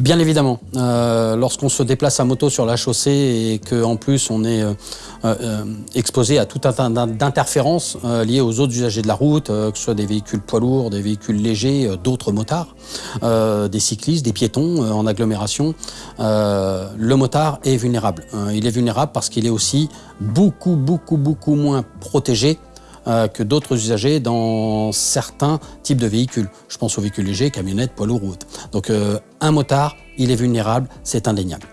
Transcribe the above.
Bien évidemment, euh, lorsqu'on se déplace à moto sur la chaussée et qu'en plus on est euh, euh, exposé à tout un tas d'interférences liées aux autres usagers de la route, que ce soit des véhicules poids lourds, des véhicules légers, d'autres motards, des cyclistes, des piétons en agglomération, le motard est vulnérable. il est vulnérable parce qu'il est aussi beaucoup, beaucoup, beaucoup moins protégé que d'autres usagers dans certains types de véhicules. Je pense aux véhicules légers, camionnettes, poids lourds, routes. Donc euh, un motard, il est vulnérable, c'est indéniable.